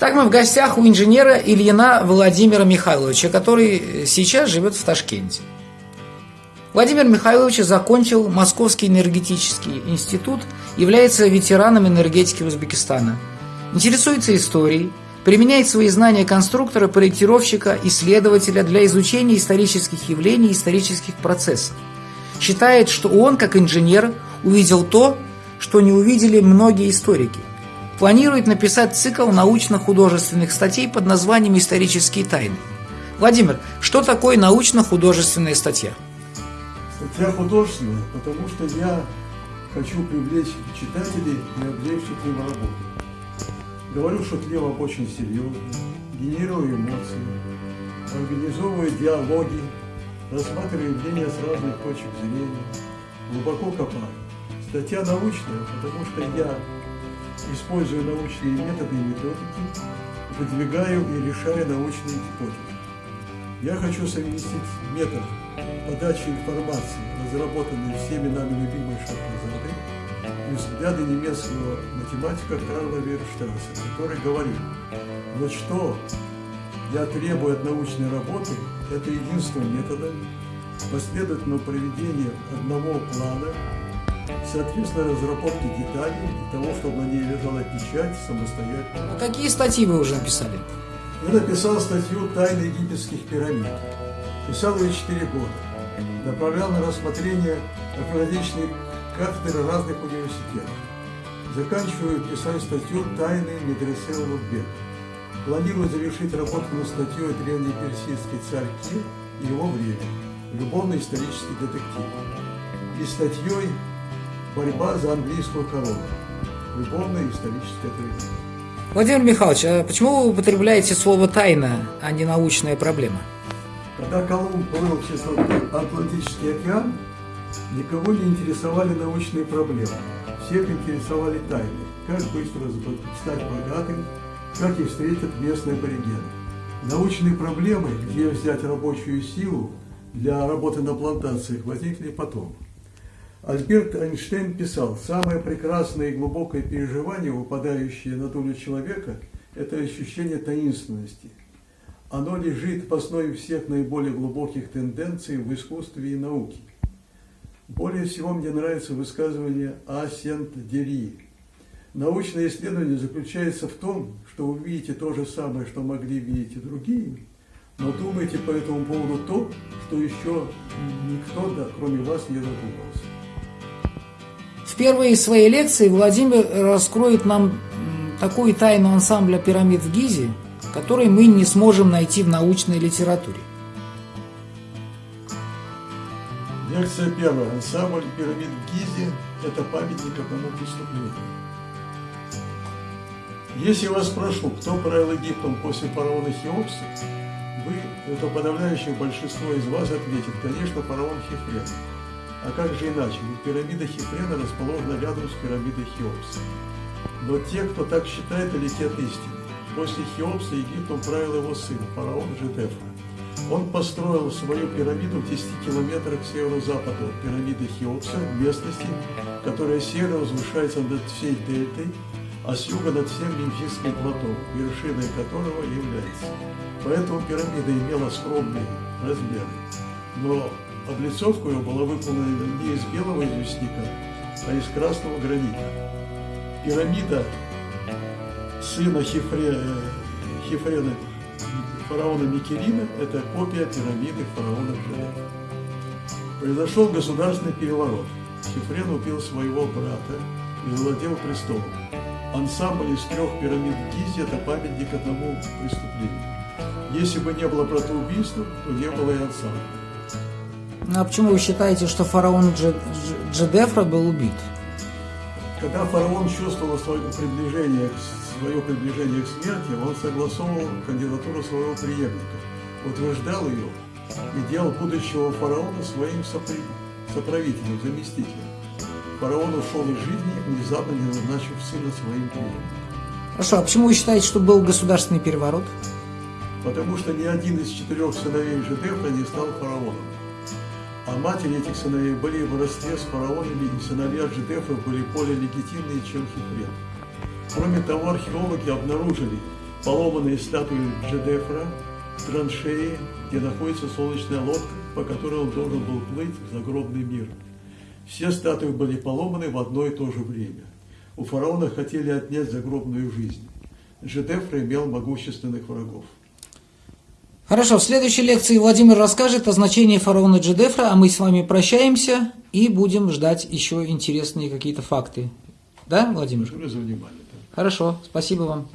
в гостях у инженера Ильина Владимира Михайловича, который сейчас живет в Ташкенте. Владимир Михайлович закончил Московский энергетический институт, является ветераном энергетики Узбекистана. Интересуется историей, применяет свои знания конструктора, проектировщика, исследователя для изучения исторических явлений исторических процессов. Считает, что он, как инженер, увидел то, что не увидели многие историки. Планирует написать цикл научно-художественных статей под названием «Исторические тайны». Владимир, что такое научно-художественная статья? Статья художественная, потому что я хочу привлечь читателей и облегчить им работу. Говорю шутливо очень серьезно, генерирую эмоции, организовываю диалоги, рассматриваю явления с разных точек зрения, глубоко копаю. Статья научная, потому что я использую научные методы и методики, выдвигаю и решаю научные гипотезы. Я хочу совместить метод подачи информации, разработанный всеми нами любимой Шахразады, и взгляды немецкого математика Карла Вейерштрасса, который говорит, вот что я требую от научной работы, это единственным методом последовательного проведения одного плана соответственно, разработки деталей и того, чтобы на ней лежала печать самостоятельно. А какие статьи вы уже написали? Я написал статью «Тайны египетских пирамид». Писал ее 4 года. Направлял на рассмотрение археологических кафедры разных университетов. Заканчиваю писать статью «Тайны медресе Улугбек». Планирую завершить работу над статьей «Древний персидский царь Кир и его время. Любовно-исторический детектив». И статьей борьба за английскую корону. Любовная историческая трагедия. Владимир Михайлович, а почему вы употребляете слово «тайна», а не «научная проблема»? Когда Колумб плыл через Атлантический океан, никого не интересовали научные проблемы. Всех интересовали тайны. Как быстро стать богатым, как их встретят местные аборигены. Научные проблемы, где взять рабочую силу для работы на плантациях, возникли потом. Альберт Эйнштейн писал, самое прекрасное и глубокое переживание, выпадающее на долю человека, это ощущение таинственности. Оно лежит в основе всех наиболее глубоких тенденций в искусстве и науке. Более всего мне нравится высказывание Асент-Дери. Научное исследование заключается в том, что вы видите то же самое, что могли видеть и другие, но думаете по этому поводу то, что еще никто, да, кроме вас, не задумался первой своей лекции Владимир раскроет нам такую тайну ансамбля пирамид в Гизе, которую мы не сможем найти в научной литературе. Лекция первая. Ансамбль пирамид в Гизе – это памятник одному преступлению. Если вас спрошу, кто правил Египтом после фараона Хеопса, вы, это подавляющее большинство из вас ответит, конечно, фараон Хефрен. А как же иначе? Ведь пирамида Хефрена расположена рядом с пирамидой Хеопса. Но те, кто так считает, летят истины. После Хеопса Египтом правил его сын, фараон Жедефа. Он построил свою пирамиду в 10 километрах к северо-западу от пирамиды Хеопса, местности, которая северо возвышается над всей дельтой, а с юга над всем Мемфисским плато, вершиной которого является. Поэтому пирамида имела скромные размеры. Но Облицовка ее была выполнена не из белого известняка, а из красного гранита. Пирамида сына Хифре, Хифрена фараона Микерина – это копия пирамиды фараона Джерева. Произошел государственный переворот. Хифрен убил своего брата и завладел престолом. Ансамбль из трех пирамид в Гизе – это памятник одному преступлению. Если бы не было братоубийства, то не было и ансамбля. А почему вы считаете, что фараон Джедефра был убит? Когда фараон чувствовал свое приближение, свое приближение к смерти, он согласовывал кандидатуру своего преемника, утверждал ее и делал будущего фараона своим соправителем, заместителем. Фараон ушел из жизни, внезапно не назначив сына своим преемником. Хорошо, а почему вы считаете, что был государственный переворот? Потому что ни один из четырех сыновей Жедефра не стал фараоном. А матери этих сыновей были в родстве с фараонами, и сыновья Джедефа были более легитимные, чем Хифрен. Кроме того, археологи обнаружили поломанные статуи Джедефра, траншеи, где находится солнечная лодка, по которой он должен был плыть в загробный мир. Все статуи были поломаны в одно и то же время. У фараона хотели отнять загробную жизнь. Джедефра имел могущественных врагов. Хорошо, в следующей лекции Владимир расскажет о значении фараона Джедефра, а мы с вами прощаемся и будем ждать еще интересные какие-то факты. Да, Владимир? Благодарю за внимание. Хорошо, спасибо вам.